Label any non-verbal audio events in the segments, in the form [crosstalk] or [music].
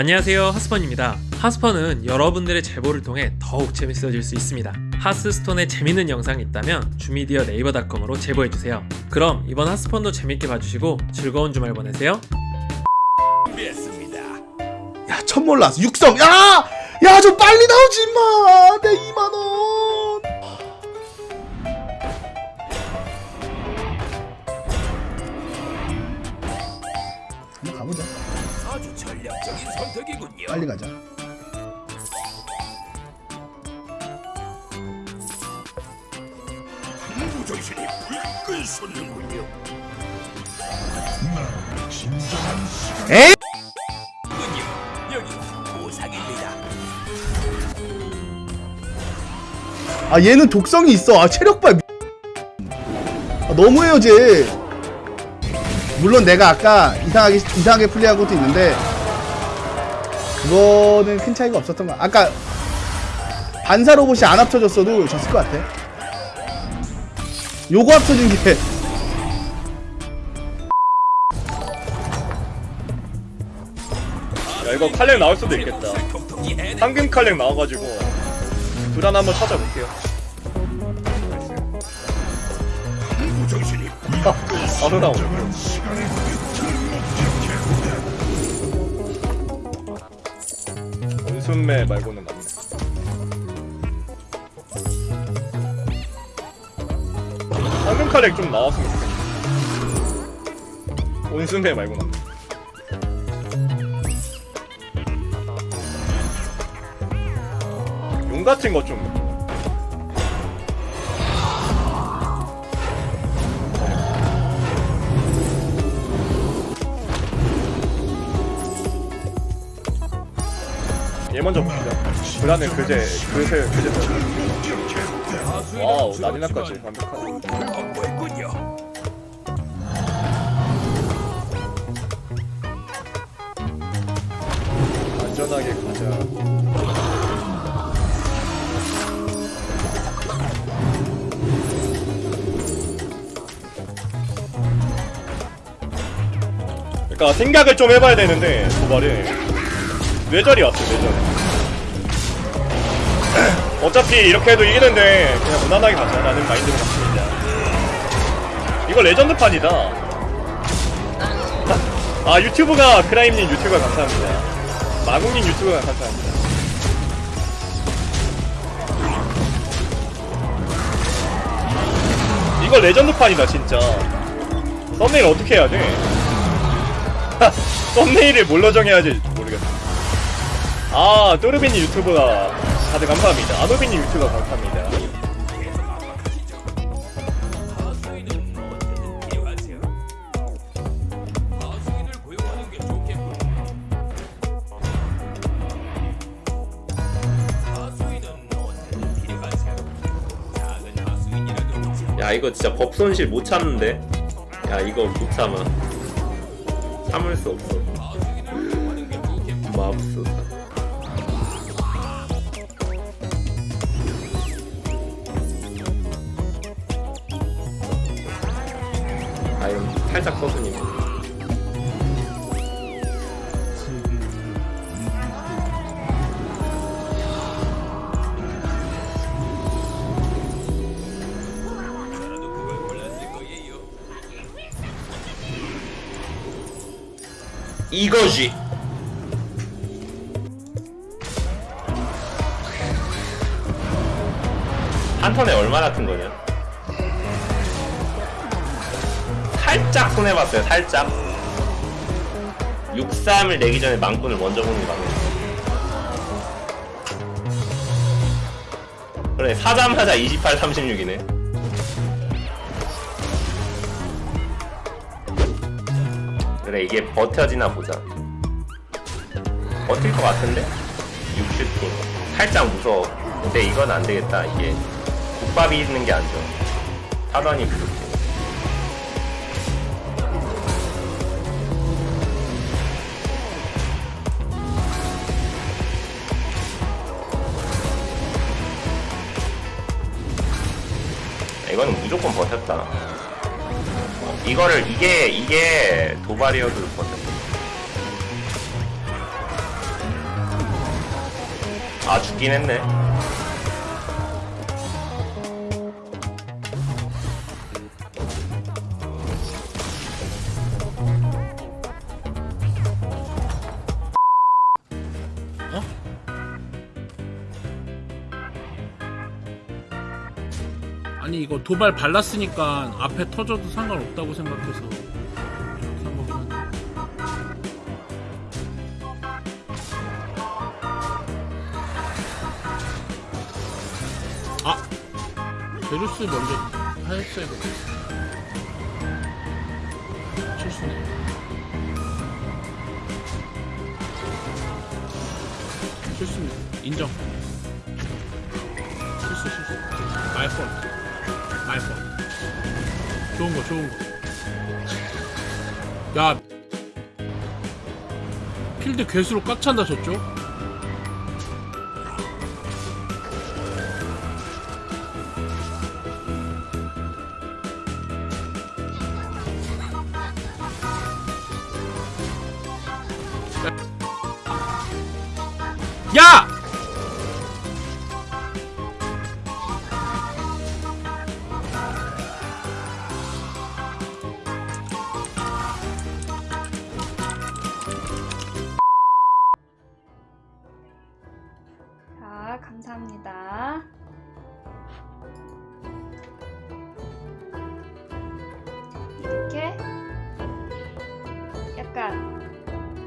안녕하세요 하스펀입니다 하스펀은 여러분들의 제보를 통해 더욱 재밌어질 수 있습니다 하스스톤에 재밌는 영상이 있다면 주미디어 네이버닷컴으로 제보해주세요 그럼 이번 하스펀도 재밌게 봐주시고 즐거운 주말 보내세요 야, 첫 몰랐어. 육성. 야! 야, 좀 빨리 나오지 마. 내 2만 원. 선택이군요. 빨리 가자. 무정신이 불끈 솟는군요. 에이! 군요. 여기 보상입니다. 아, 얘는 독성이 있어. 아, 체력 봐. 미- 아, 너무해요, 쟤. 물론 내가 아까 이상하게 이상하게 플레이한 것도 있는데 그거는 큰 차이가 없었던 거. 아까 반사 로봇이 안 합쳐졌어도 졌을 것 같아. 요거 합쳐진 게 야 이거 칼렉 나올 수도 있겠다. 황금 칼렉 나와가지고 불안 한번 찾아볼게요 무정신이 바로 나오네 순매 말고는 맞네. 황금 칼렉 좀 나왔으면 좋겠네. 온순매 말고는 맞네. 용 같은 거좀 얘 먼저 봅시다. 불안해 그제 그새 그제 와우 나디나까지 완벽하네. 안전하게 가자. 그러니까 생각을 좀 해봐야 되는데 도발이 뇌절이 왔어 뇌절. [clears throat] 어차피 이렇게 해도 이기는데 그냥 무난하게 가자 라는 마인드로 갔습니다. 이거 레전드판이다. 아 유튜브가 크라임님 유튜브가 감사합니다. 마국님 유튜브가 감사합니다. 이거 레전드판이다 진짜. 썸네일 어떻게 해야 돼? [laughs] 썸네일을 뭘로 정해야지. 아 또르비님 유튜브가 다들 감사합니다. 아노비님 유튜브가 감사합니다. 야 이거 진짜 법 손실 못 참는데 야 이거 못 참아 참을 수 없어. 맙소사 이건 살짝 거예요. 이거지. 한 턴에 얼마나 큰 거냐 살짝 손해봤어요 살짝. 6-3을 내기 전에 망군을 먼저 보는 게 맞네 그래 사자마자 28, 36이네. 그래 이게 버텨지나 보자. 버틸 것 같은데? 6슈팅 살짝 무서워. 근데 이건 안 되겠다 이게. 국밥이 있는 게 안 좋아. 사단이 부족 이건 무조건 버텼다. 이거를 이게 이게 도발이어도 버텼다. 아 죽긴 했네. 이거 도발 발랐으니까 앞에 터져도 상관없다고 생각해서 아! 베루스 먼저 하였어야 돼 실수네 실수입니다 인정. 실수 실수 폴 좋은 거 좋은 거 야 필드 괴수로 꽉 찬다 저쪽 야!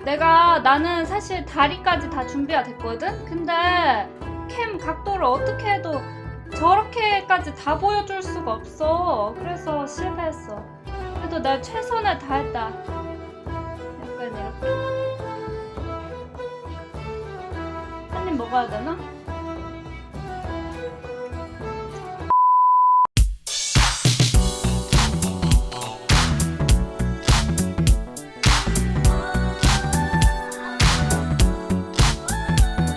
내가 나는 사실 다리까지 다 준비가 됐거든? 근데 캠 각도를 어떻게 해도 저렇게까지 다 보여줄 수가 없어. 그래서 실패했어. 그래도 내가 최선을 다했다. 약간 이렇게. 한 입 먹어야 되나?